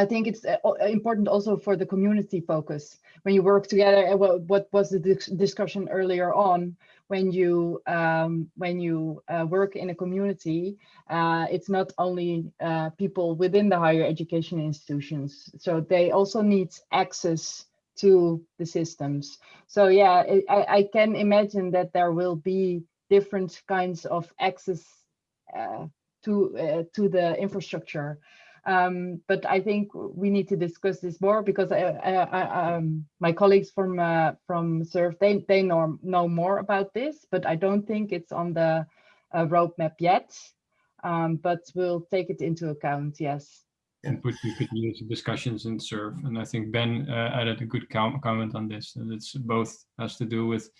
I think it's uh, important also for the community focus when you work together. Uh, what, was the discussion earlier on when you um, when you uh, work in a community? Uh, it's not only uh, people within the higher education institutions, so they also need access to the systems. So yeah, I, I can imagine that there will be different kinds of access uh, to to the infrastructure. Um, but I think we need to discuss this more because I, I, I, um, my colleagues from uh, from SURF they they know know more about this, but I don't think it's on the uh, roadmap yet. Um, but we'll take it into account. Yes. Input we could use discussions in SURF, and I think Ben uh, added a good com comment on this. And it's both has to do with,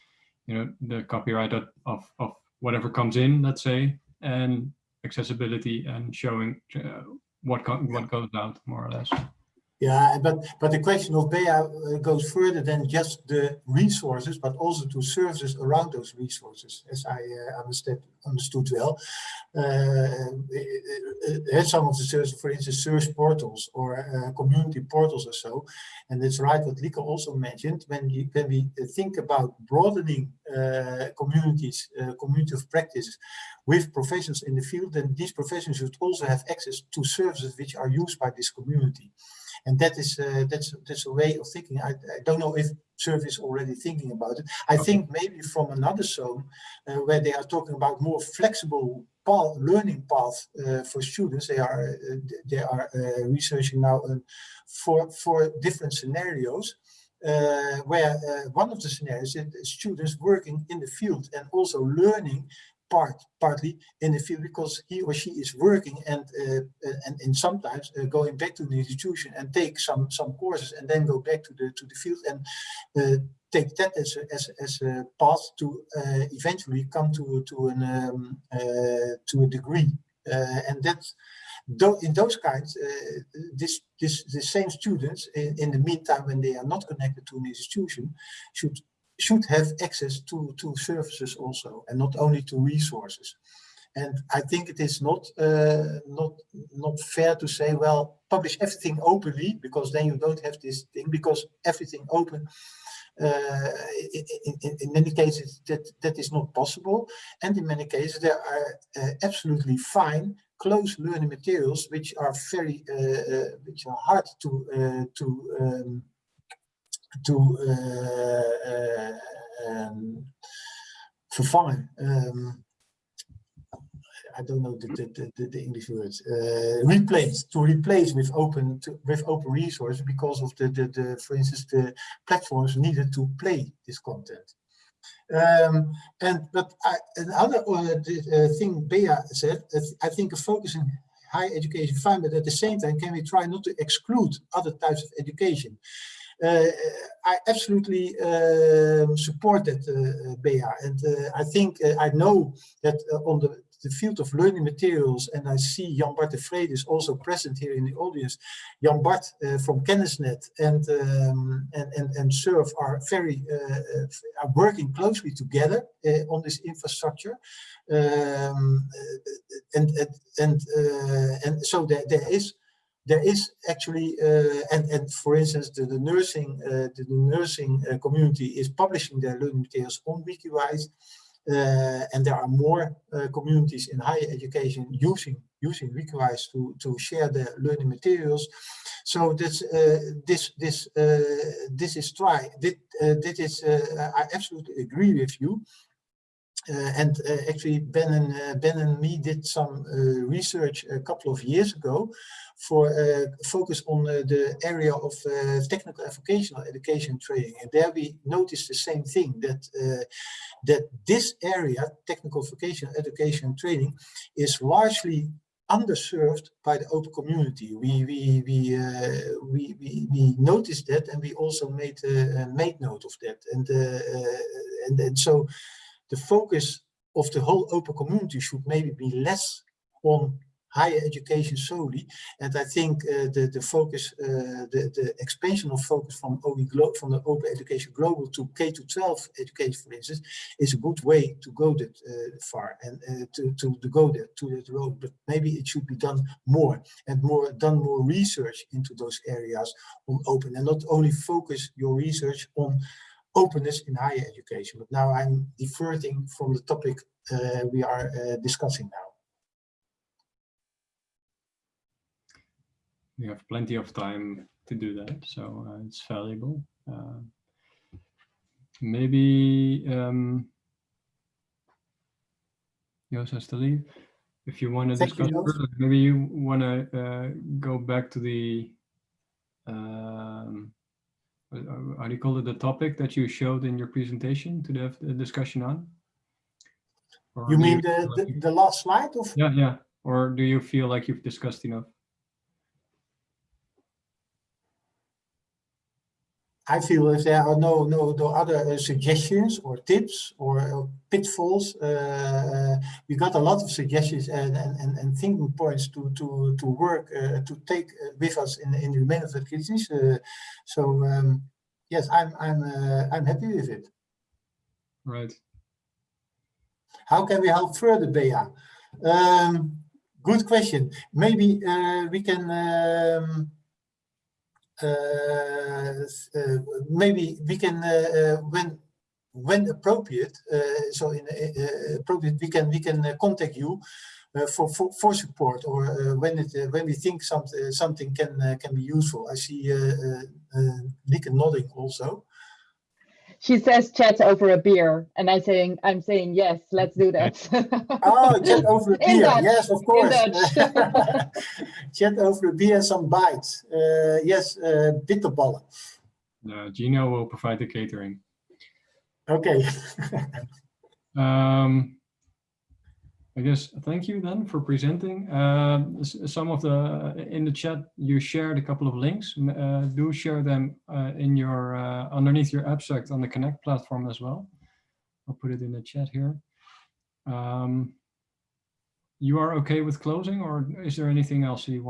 you know, the copyright of of, of whatever comes in, let's say, and accessibility and showing uh, what what goes out more or less. Yeah, but but the question of Bea uh, goes further than just the resources, but also to services around those resources, as I uh, understood understood well. Uh, uh, some of the services, for instance, search portals or uh, community portals or so, and it's right what Lieke also mentioned. When you when we think about broadening uh, communities, community of practice with professions in the field, then these professions should also have access to services which are used by this community and that is uh, that's that's a way of thinking. I, I don't know if SURF is already thinking about it. I okay. think maybe from another zone uh, where they are talking about more flexible path, learning path uh, for students. They are uh, they are uh, researching now uh, for for different scenarios. where one of the scenarios is students working in the field and also learning part partly in the field because he or she is working and uh, and, and sometimes uh, going back to the institution and take some some courses and then go back to the to the field and uh, take that as a, as, as a path to uh, eventually come to to an um, uh, to a degree. Uh, and that though in those kinds this this the same students in, in the meantime when they are not connected to an institution should should have access to, to services also, and not only to resources. And I think it is not uh, not not fair to say, well, publish everything openly because then you don't have this thing because everything open. Uh, in, in, in, many cases, that that is not possible, and in many cases there are uh, absolutely fine closed learning materials which are very uh, uh, which are hard to uh, to um, to um, vervangen. Um, I don't know the, the, the, the English words. Uh, replace to replace with open to, with open resource because of the, the the for instance the platforms needed to play this content. Um, and but I, another uh, uh, thing Bea said, I think a focus in higher education fine, but at the same time, can we try not to exclude other types of education? Uh, I absolutely uh, support that, uh, Bea, and uh, I think I know that on the the field of learning materials, and I see Jan Bart de Vreede is also present here in the audience. Jan Bart uh, from Kennisnet and, um, and, and, and SURF are very, uh, are working closely together uh, on this infrastructure. Um, and, and, and, and so there, there is there is actually, uh, and, and for instance, the, the nursing, uh, the, the, nursing uh, community is publishing their learning materials on Wikiwijs. Uh, and there are more uh, communities in higher education using using Wikiwijs to to share their learning materials. So this uh, this this this is try. This, this is I absolutely agree with you. Uh, and uh, actually Ben and uh, Ben and me did some research a couple of years ago for focus on the area of technical and vocational education training and there we noticed the same thing that that this area technical vocational education training is largely underserved by the open community. We we we uh, we, we we noticed that, and we also made uh, made note of that. And uh, and and so the focus of the whole open community should maybe be less on higher education solely. And I think uh, the, the focus, uh, the, the expansion of focus from OE from the Open Education Global to K to 12 education, for instance, is a good way to go that uh, far and uh, to, to, to go there to that road. But maybe it should be done more and more done more research into those areas on open and not only focus your research on openness in higher education. But now I'm diverting from the topic uh, we are uh, discussing now. We have plenty of time to do that, so uh, it's valuable. Uh, maybe um, Joost has to leave. If you want to Thank discuss you, further, maybe you want to uh, go back to the um, how do you call it, the topic that you showed in your presentation to have the discussion on? Or You mean the, the, the last slide of Yeah, yeah. Or do you feel like you've discussed enough? I feel if there are no no no other uh, suggestions or tips or uh, pitfalls, uh, we got a lot of suggestions and and, and, and thinking points to to to work uh, to take with us in in the remainder of the crisis. Uh, so um, yes, I'm I'm uh, I'm happy with it. Right. How can we help further, Bea? Um, good question. Maybe uh, we can. Um, maybe we can uh, uh, when when appropriate uh, so in uh, appropriate we can we can uh, contact you uh, for, for for support or uh, when it uh, when we think something something can uh, can be useful. I see uh, uh, uh, nodding also She says chat over a beer, and I saying I'm saying yes, let's do that. oh chat over a In beer. Dutch, yes of course. Chat over a beer and some bites. Uh, yes uh, bitterballen. Uh, Gino will provide the catering. okay. Um, I guess thank you then for presenting. Um, some of the in the chat you shared a couple of links. Uh, do share them uh, in your uh, underneath your abstract on the Connect platform as well. I'll put it in the chat here. Um, you are okay with closing, or is there anything else you want?